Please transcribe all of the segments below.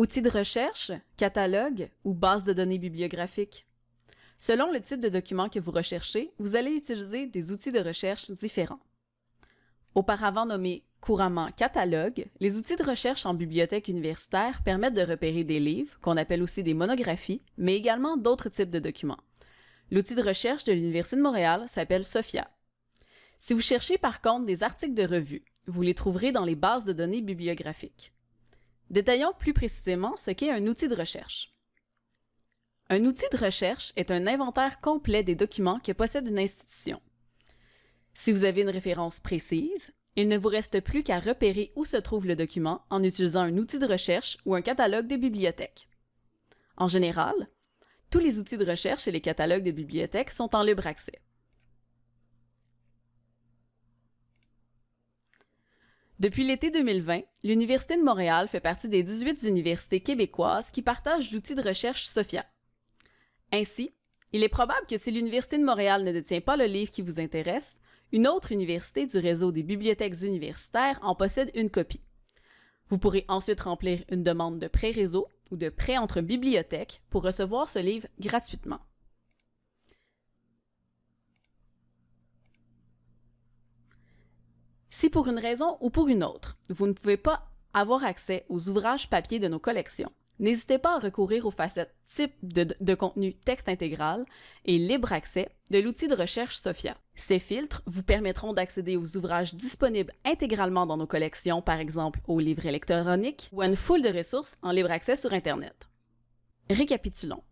Outils de recherche, catalogue ou base de données bibliographiques. Selon le type de document que vous recherchez, vous allez utiliser des outils de recherche différents. Auparavant nommés couramment catalogue, les outils de recherche en bibliothèque universitaire permettent de repérer des livres, qu'on appelle aussi des monographies, mais également d'autres types de documents. L'outil de recherche de l'Université de Montréal s'appelle SOFIA. Si vous cherchez par contre des articles de revue, vous les trouverez dans les bases de données bibliographiques. Détaillons plus précisément ce qu'est un outil de recherche. Un outil de recherche est un inventaire complet des documents que possède une institution. Si vous avez une référence précise, il ne vous reste plus qu'à repérer où se trouve le document en utilisant un outil de recherche ou un catalogue de bibliothèque. En général, tous les outils de recherche et les catalogues de bibliothèques sont en libre accès. Depuis l'été 2020, l'Université de Montréal fait partie des 18 universités québécoises qui partagent l'outil de recherche SOFIA. Ainsi, il est probable que si l'Université de Montréal ne détient pas le livre qui vous intéresse, une autre université du réseau des bibliothèques universitaires en possède une copie. Vous pourrez ensuite remplir une demande de prêt réseau ou de prêt entre bibliothèques pour recevoir ce livre gratuitement. Si pour une raison ou pour une autre, vous ne pouvez pas avoir accès aux ouvrages papier de nos collections, n'hésitez pas à recourir aux facettes type de, contenu texte intégral et libre accès de l'outil de recherche SOFIA. Ces filtres vous permettront d'accéder aux ouvrages disponibles intégralement dans nos collections, par exemple aux livres électroniques ou à une foule de ressources en libre accès sur Internet. Récapitulons.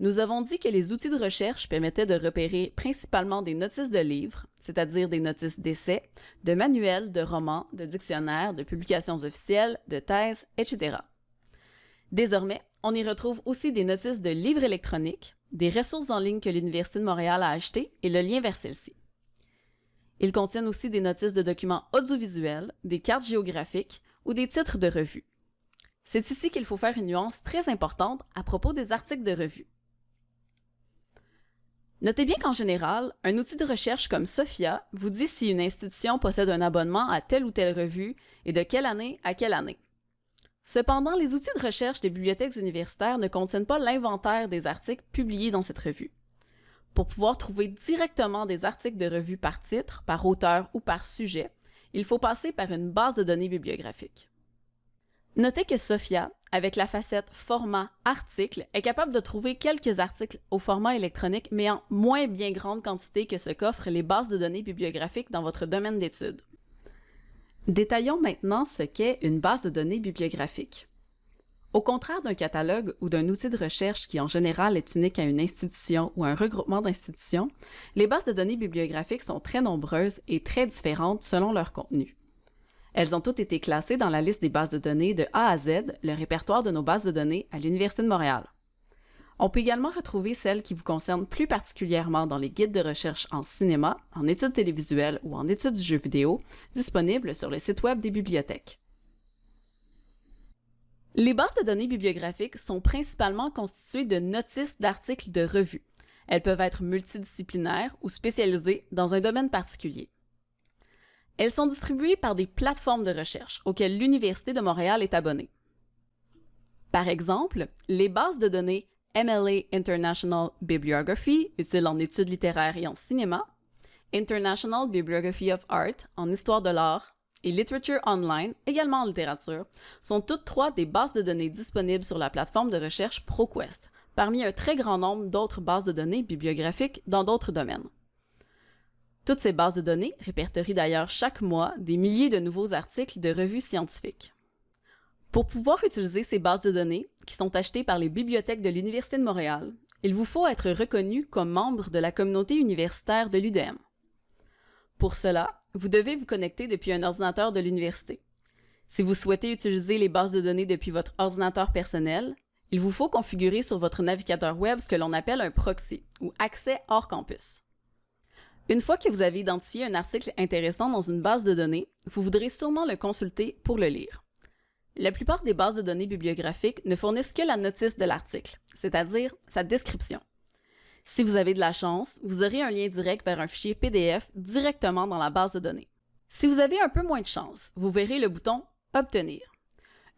Nous avons dit que les outils de recherche permettaient de repérer principalement des notices de livres, c'est-à-dire des notices d'essais, de manuels, de romans, de dictionnaires, de publications officielles, de thèses, etc. Désormais, on y retrouve aussi des notices de livres électroniques, des ressources en ligne que l'Université de Montréal a achetées et le lien vers celles-ci. Ils contiennent aussi des notices de documents audiovisuels, des cartes géographiques ou des titres de revues. C'est ici qu'il faut faire une nuance très importante à propos des articles de revue. Notez bien qu'en général, un outil de recherche comme SOFIA vous dit si une institution possède un abonnement à telle ou telle revue et de quelle année à quelle année. Cependant, les outils de recherche des bibliothèques universitaires ne contiennent pas l'inventaire des articles publiés dans cette revue. Pour pouvoir trouver directement des articles de revue par titre, par auteur ou par sujet, il faut passer par une base de données bibliographique. Notez que Sophia, avec la facette format article, est capable de trouver quelques articles au format électronique, mais en moins bien grande quantité que ce qu'offrent les bases de données bibliographiques dans votre domaine d'études. Détaillons maintenant ce qu'est une base de données bibliographique. Au contraire d'un catalogue ou d'un outil de recherche qui en général est unique à une institution ou un regroupement d'institutions, les bases de données bibliographiques sont très nombreuses et très différentes selon leur contenu. Elles ont toutes été classées dans la liste des bases de données de A à Z, le répertoire de nos bases de données à l'Université de Montréal. On peut également retrouver celles qui vous concernent plus particulièrement dans les guides de recherche en cinéma, en études télévisuelles ou en études du jeu vidéo, disponibles sur le site web des bibliothèques. Les bases de données bibliographiques sont principalement constituées de notices d'articles de revues. Elles peuvent être multidisciplinaires ou spécialisées dans un domaine particulier. Elles sont distribuées par des plateformes de recherche auxquelles l'Université de Montréal est abonnée. Par exemple, les bases de données MLA International Bibliography, utile en études littéraires et en cinéma, International Bibliography of Art, en histoire de l'art, et Literature Online, également en littérature, sont toutes trois des bases de données disponibles sur la plateforme de recherche ProQuest, parmi un très grand nombre d'autres bases de données bibliographiques dans d'autres domaines. Toutes ces bases de données répertorient d'ailleurs chaque mois des milliers de nouveaux articles de revues scientifiques. Pour pouvoir utiliser ces bases de données, qui sont achetées par les bibliothèques de l'Université de Montréal, il vous faut être reconnu comme membre de la communauté universitaire de l'UDM. Pour cela, vous devez vous connecter depuis un ordinateur de l'université. Si vous souhaitez utiliser les bases de données depuis votre ordinateur personnel, il vous faut configurer sur votre navigateur web ce que l'on appelle un proxy, ou accès hors campus. Une fois que vous avez identifié un article intéressant dans une base de données, vous voudrez sûrement le consulter pour le lire. La plupart des bases de données bibliographiques ne fournissent que la notice de l'article, c'est-à-dire sa description. Si vous avez de la chance, vous aurez un lien direct vers un fichier PDF directement dans la base de données. Si vous avez un peu moins de chance, vous verrez le bouton Obtenir.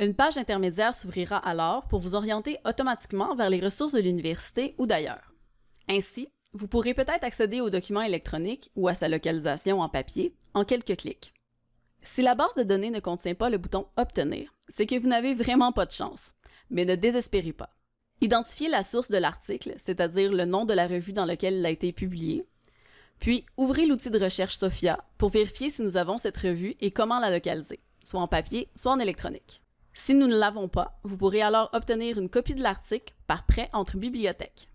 Une page intermédiaire s'ouvrira alors pour vous orienter automatiquement vers les ressources de l'université ou d'ailleurs. Ainsi, vous pourrez peut-être accéder aux documents électroniques ou à sa localisation en papier en quelques clics. Si la base de données ne contient pas le bouton Obtenir, c'est que vous n'avez vraiment pas de chance, mais ne désespérez pas. Identifiez la source de l'article, c'est-à-dire le nom de la revue dans laquelle il a été publié, puis ouvrez l'outil de recherche Sophia pour vérifier si nous avons cette revue et comment la localiser, soit en papier, soit en électronique. Si nous ne l'avons pas, vous pourrez alors obtenir une copie de l'article par prêt entre bibliothèques.